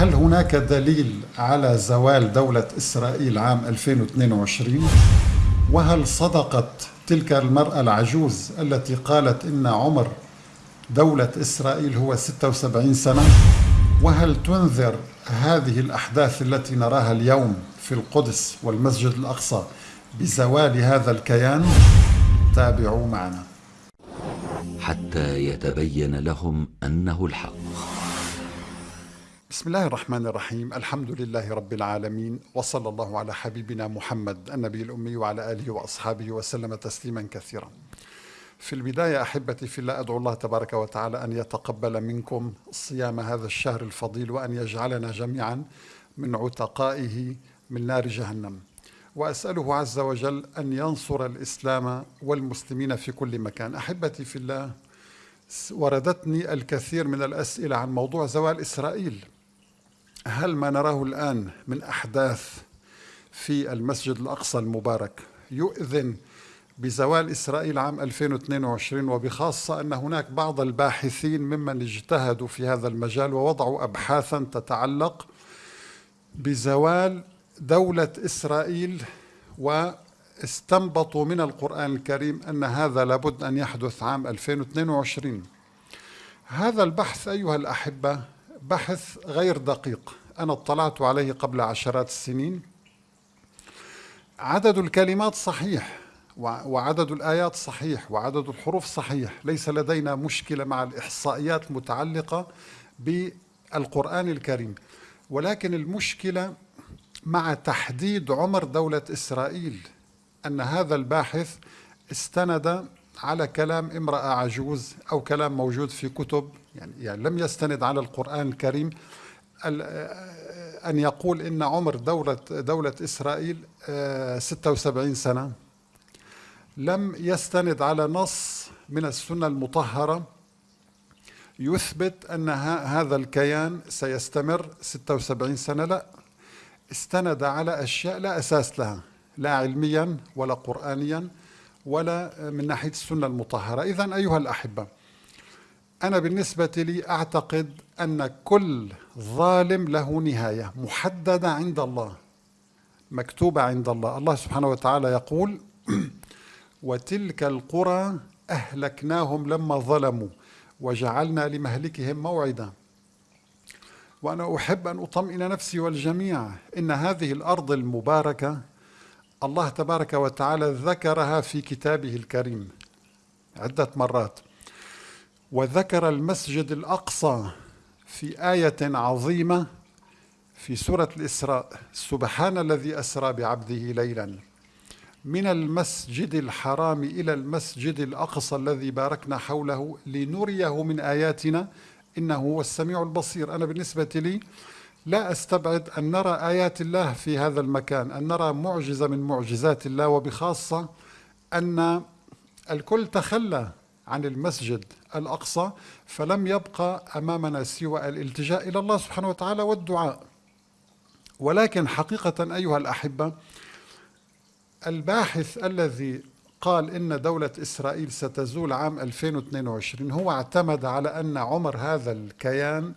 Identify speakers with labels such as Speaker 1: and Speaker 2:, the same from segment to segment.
Speaker 1: هل هناك دليل على زوال دولة إسرائيل عام 2022 وهل صدقت تلك المرأة العجوز التي قالت إن عمر دولة إسرائيل هو 76 سنة؟ وهل تنذر هذه الأحداث التي نراها اليوم في القدس والمسجد الأقصى بزوال هذا الكيان؟ تابعوا معنا.
Speaker 2: حتى يتبين لهم أنه الحق.
Speaker 1: بسم الله الرحمن الرحيم الحمد لله رب العالمين وصلى الله على حبيبنا محمد النبي الأمي وعلى آله وأصحابه وسلم تسليما كثيرا في البداية أحبتي في الله أدعو الله تبارك وتعالى أن يتقبل منكم صيام هذا الشهر الفضيل وأن يجعلنا جميعا من عتقائه من نار جهنم وأسأله عز وجل أن ينصر الإسلام والمسلمين في كل مكان أحبتي في الله وردتني الكثير من الأسئلة عن موضوع زوال إسرائيل هل ما نراه الآن من أحداث في المسجد الأقصى المبارك يؤذن بزوال إسرائيل عام 2022 وبخاصة أن هناك بعض الباحثين ممن اجتهدوا في هذا المجال ووضعوا أبحاثا تتعلق بزوال دولة إسرائيل واستنبطوا من القرآن الكريم أن هذا لابد أن يحدث عام 2022 هذا البحث أيها الأحبة بحث غير دقيق. أنا اطلعت عليه قبل عشرات السنين. عدد الكلمات صحيح وعدد الآيات صحيح وعدد الحروف صحيح. ليس لدينا مشكلة مع الإحصائيات المتعلقة بالقرآن الكريم. ولكن المشكلة مع تحديد عمر دولة إسرائيل أن هذا الباحث استند على كلام امرأة عجوز أو كلام موجود في كتب يعني, يعني لم يستند على القرآن الكريم أن يقول إن عمر دولة, دولة إسرائيل 76 سنة. لم يستند على نص من السنة المطهرة. يثبت أن هذا الكيان سيستمر 76 سنة. لا استند على أشياء لا أساس لها لا علميا ولا قرآنيا. ولا من ناحية السنة المطهرة. إذا أيها الأحبة أنا بالنسبة لي أعتقد أن كل ظالم له نهاية محددة عند الله مكتوبة عند الله. الله سبحانه وتعالى يقول وتلك القرى أهلكناهم لما ظلموا وجعلنا لمهلكهم موعدا. وأنا أحب أن أطمئن نفسي والجميع إن هذه الأرض المباركة الله تبارك وتعالى ذكرها في كتابه الكريم عدة مرات. وذكر المسجد الأقصى في آية عظيمة في سورة الإسراء. سبحان الذي أسرى بعبده ليلا. من المسجد الحرام إلى المسجد الأقصى الذي باركنا حوله لنريه من آياتنا. إنه هو السميع البصير. أنا بالنسبة لي لا أستبعد أن نرى آيات الله في هذا المكان أن نرى معجزة من معجزات الله وبخاصة أن الكل تخلى عن المسجد الأقصى فلم يبقى أمامنا سوى الالتجاء إلى الله سبحانه وتعالى والدعاء. ولكن حقيقة أيها الأحبة الباحث الذي قال إن دولة إسرائيل ستزول عام 2022 هو اعتمد على أن عمر هذا الكيان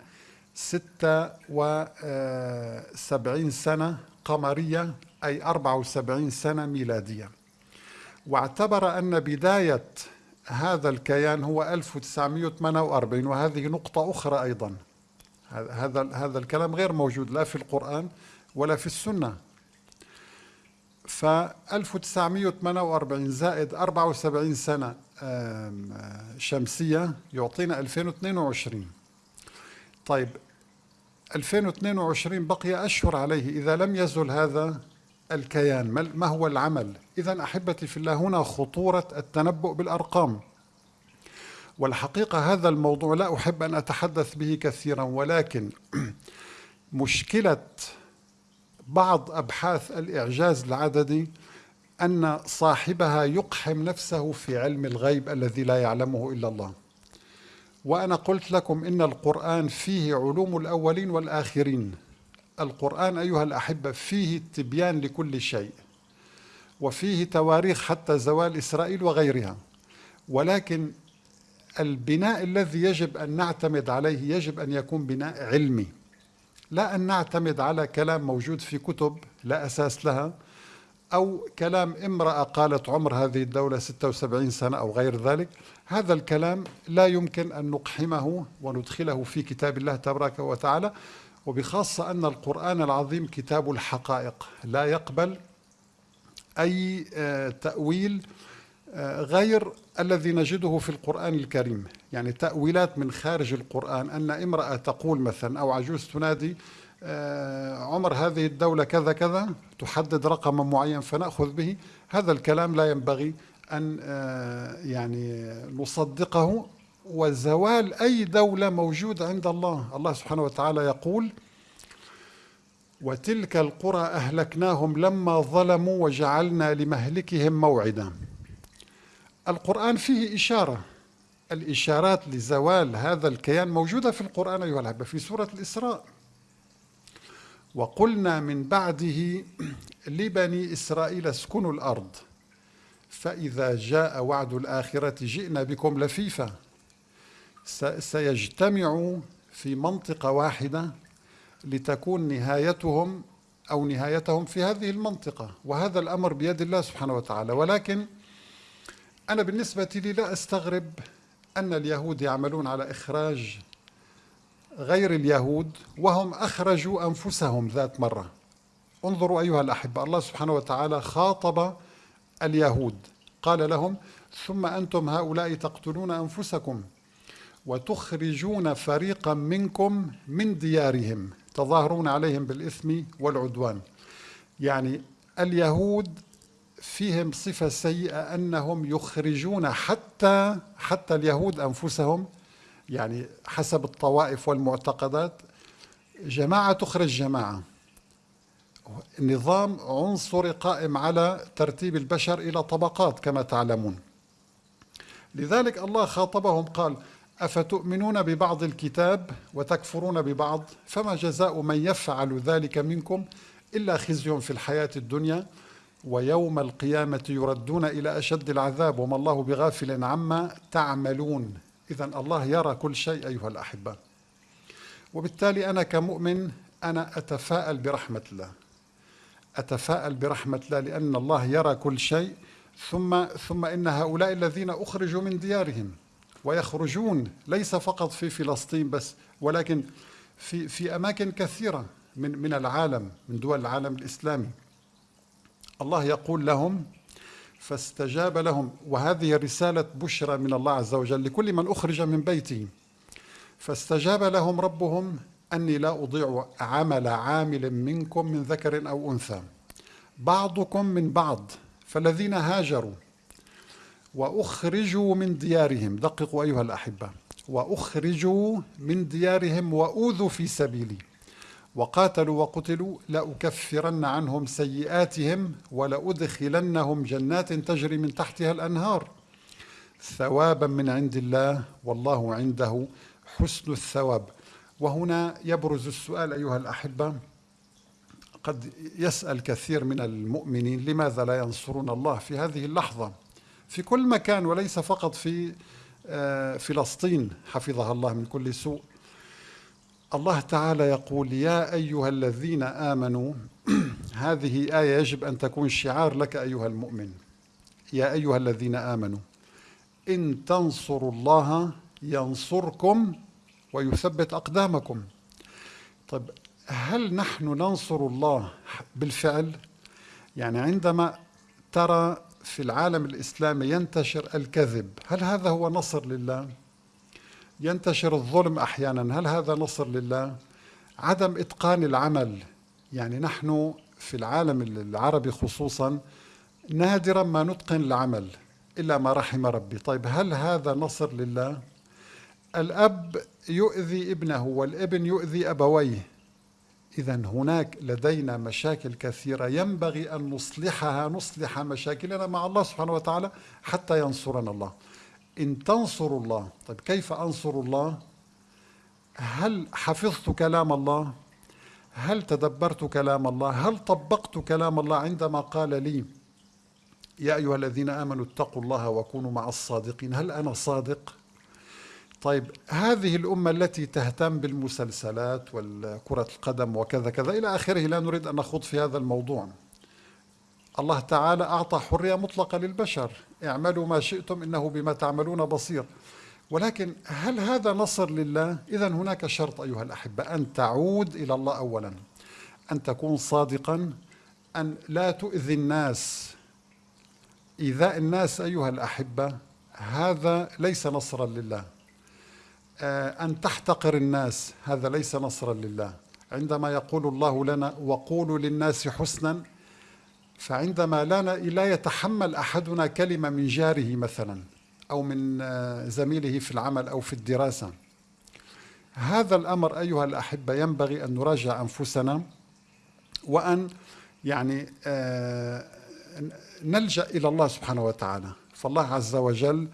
Speaker 1: 76 سنة قمرية أي 74 سنة ميلادية. واعتبر أن بداية هذا الكيان هو 1948 وهذه نقطة أخرى أيضا. هذا هذا الكلام غير موجود لا في القرآن ولا في السنة. ف 1948 زائد 74 سنة شمسية يعطينا 2022 طيب 2022 بقي أشهر عليه إذا لم يزل هذا الكيان ما هو العمل؟ إذا أحبتي في الله هنا خطورة التنبؤ بالأرقام. والحقيقة هذا الموضوع لا أحب أن أتحدث به كثيرا ولكن مشكلة بعض أبحاث الإعجاز العددي أن صاحبها يقحم نفسه في علم الغيب الذي لا يعلمه إلا الله. وأنا قلت لكم إن القرآن فيه علوم الأولين والآخرين. القرآن أيها الأحبة فيه تبيان لكل شيء وفيه تواريخ حتى زوال إسرائيل وغيرها. ولكن البناء الذي يجب أن نعتمد عليه يجب أن يكون بناء علمي. لا أن نعتمد على كلام موجود في كتب لا أساس لها. أو كلام امرأة قالت عمر هذه الدولة 76 سنة أو غير ذلك هذا الكلام لا يمكن أن نقحمه وندخله في كتاب الله تبارك وتعالى وبخاصة أن القرآن العظيم كتاب الحقائق لا يقبل أي آه، تأويل آه، غير الذي نجده في القرآن الكريم. يعني تأويلات من خارج القرآن أن امرأة تقول مثلا أو عجوز تنادي عمر هذه الدولة كذا كذا تحدد رقما معين فنأخذ به. هذا الكلام لا ينبغي أن يعني نصدقه. وزوال أي دولة موجودة عند الله. الله سبحانه وتعالى يقول وتلك القرى أهلكناهم لما ظلموا وجعلنا لمهلكهم موعدا. القرآن فيه إشارة. الإشارات لزوال هذا الكيان موجودة في القرآن أيها الأحبة في سورة الإسراء. وقلنا من بعده لبني إسرائيل اسكنوا الأرض فإذا جاء وعد الآخرة جئنا بكم لفيفا سيجتمع في منطقة واحدة لتكون نهايتهم أو نهايتهم في هذه المنطقة. وهذا الأمر بيد الله سبحانه وتعالى. ولكن أنا بالنسبة لي لا أستغرب أن اليهود يعملون على إخراج غير اليهود وهم أخرجوا أنفسهم ذات مرة. انظروا أيها الأحبة الله سبحانه وتعالى خاطب اليهود. قال لهم ثم أنتم هؤلاء تقتلون أنفسكم وتخرجون فريقا منكم من ديارهم تظاهرون عليهم بالإثم والعدوان. يعني اليهود فيهم صفة سيئة أنهم يخرجون حتى حتى اليهود أنفسهم يعني حسب الطوائف والمعتقدات جماعة تخرج جماعة. نظام عنصري قائم على ترتيب البشر إلى طبقات كما تعلمون. لذلك الله خاطبهم قال أفتؤمنون ببعض الكتاب وتكفرون ببعض؟ فما جزاء من يفعل ذلك منكم إلا خزي في الحياة الدنيا ويوم القيامة يردون إلى أشد العذاب وما الله بغافل عما تعملون. إذا الله يرى كل شيء أيها الأحبة. وبالتالي أنا كمؤمن أنا أتفاءل برحمة الله. أتفاءل برحمة الله لأن الله يرى كل شيء ثم ثم إن هؤلاء الذين أخرجوا من ديارهم ويخرجون ليس فقط في فلسطين بس ولكن في في أماكن كثيرة من من العالم من دول العالم الإسلامي. الله يقول لهم فاستجاب لهم. وهذه رسالة بشرى من الله عز وجل لكل من أخرج من بيته. فاستجاب لهم ربهم أني لا أضيع عمل عامل منكم من ذكر أو أنثى. بعضكم من بعض فالذين هاجروا وأخرجوا من ديارهم. دققوا أيها الأحبة. وأخرجوا من ديارهم وأوذوا في سبيلي. وقاتلوا وقتلوا لأكفرن عنهم سيئاتهم ولأدخلنهم جنات تجري من تحتها الأنهار. ثوابا من عند الله والله عنده حسن الثواب. وهنا يبرز السؤال أيها الأحبة قد يسأل كثير من المؤمنين لماذا لا ينصرون الله في هذه اللحظة؟ في كل مكان وليس فقط في آه، فلسطين حفظها الله من كل سوء. الله تعالى يقول يا أيها الذين آمنوا هذه آية يجب أن تكون شعار لك أيها المؤمن. يا أيها الذين آمنوا إن تنصروا الله ينصركم ويثبت أقدامكم. طيب هل نحن ننصر الله بالفعل؟ يعني عندما ترى في العالم الإسلامي ينتشر الكذب هل هذا هو نصر لله؟ ينتشر الظلم أحيانا. هل هذا نصر لله؟ عدم إتقان العمل. يعني نحن في العالم العربي خصوصا نادرا ما نتقن العمل إلا ما رحم ربي. طيب هل هذا نصر لله؟ الأب يؤذي ابنه والابن يؤذي أبويه. إذا هناك لدينا مشاكل كثيرة. ينبغي أن نصلحها نصلح مشاكلنا مع الله سبحانه وتعالى حتى ينصرنا الله. إن تنصروا الله. طيب كيف أنصر الله؟ هل حفظت كلام الله؟ هل تدبرت كلام الله؟ هل طبقت كلام الله عندما قال لي يا أيها الذين آمنوا اتقوا الله وكونوا مع الصادقين؟ هل أنا صادق؟ طيب هذه الأمة التي تهتم بالمسلسلات والكرة القدم وكذا كذا إلى آخره لا نريد أن نخوض في هذا الموضوع. الله تعالى أعطى حرية مطلقة للبشر. اعملوا ما شئتم إنه بما تعملون بصير. ولكن هل هذا نصر لله؟ إذا هناك شرط أيها الأحبة أن تعود إلى الله أولا. أن تكون صادقا أن لا تؤذي الناس. إيذاء الناس أيها الأحبة هذا ليس نصرا لله. آه، أن تحتقر الناس هذا ليس نصرا لله. عندما يقول الله لنا وقولوا للناس حسنا فعندما لا لا يتحمل أحدنا كلمة من جاره مثلا أو من آه، زميله في العمل أو في الدراسة هذا الأمر أيها الأحبة ينبغي أن نراجع أنفسنا وأن يعني آه، نلجأ إلى الله سبحانه وتعالى. فالله عز وجل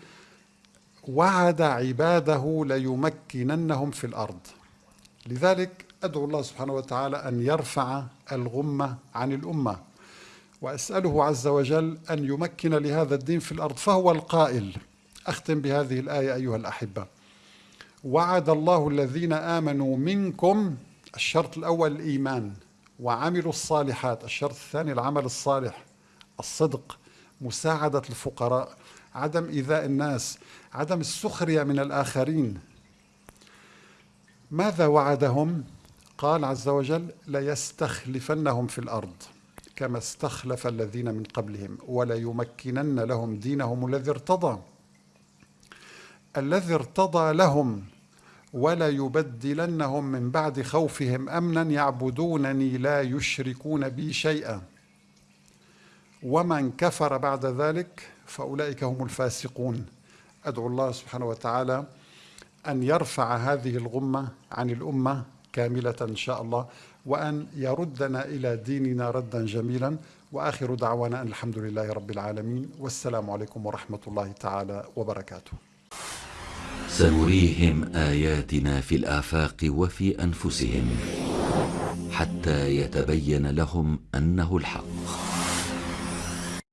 Speaker 1: وعد عباده ليمكننهم في الأرض. لذلك أدعو الله سبحانه وتعالى أن يرفع الغمة عن الأمة. وأسأله عز وجل أن يمكن لهذا الدين في الأرض فهو القائل. أختم بهذه الآية أيها الأحبة. وعد الله الذين آمنوا منكم الشرط الأول الإيمان وعملوا الصالحات الشرط الثاني العمل الصالح الصدق مساعدة الفقراء عدم إيذاء الناس عدم السخرية من الآخرين. ماذا وعدهم؟ قال عز وجل ليستخلفنهم في الأرض. كما استخلف الذين من قبلهم وليمكنن لهم دينهم الذي ارتضى. الذي ارتضى لهم ولا يبدلنهم من بعد خوفهم امنا يعبدونني لا يشركون بي شيئا. ومن كفر بعد ذلك فأولئك هم الفاسقون. أدعو الله سبحانه وتعالى أن يرفع هذه الغمة عن الأمة كاملة إن شاء الله. وأن يردنا إلى ديننا ردا جميلا. وآخر دعوانا أن الحمد لله رب العالمين. والسلام عليكم ورحمة الله تعالى وبركاته.
Speaker 2: سنريهم آياتنا في الآفاق وفي أنفسهم حتى يتبين لهم أنه الحق.